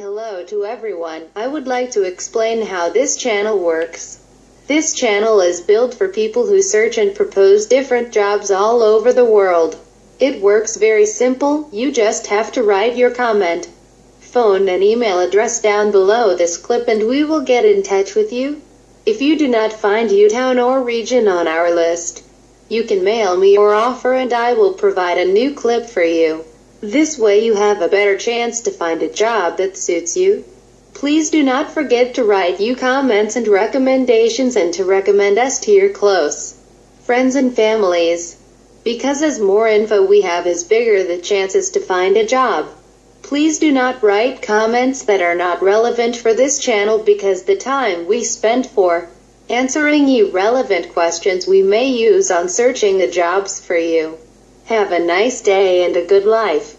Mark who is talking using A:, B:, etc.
A: Hello to everyone. I would like to explain how this channel works. This channel is built for people who search and propose different jobs all over the world. It works very simple, you just have to write your comment, phone and email address down below this clip and we will get in touch with you. If you do not find your town or region on our list, you can mail me your offer and I will provide a new clip for you. This way you have a better chance to find a job that suits you. Please do not forget to write you comments and recommendations and to recommend us to your close friends and families. Because as more info we have is bigger the chances to find a job. Please do not write comments that are not relevant for this channel because the time we spend for answering you relevant questions we may use on searching the jobs for you. Have a nice day and a good life.